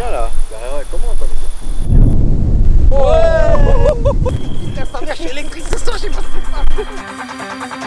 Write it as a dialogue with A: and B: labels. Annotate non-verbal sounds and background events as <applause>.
A: bien là. Bah, comment comme
B: Ouais <laughs> ce soir, j'ai pas ce que ça.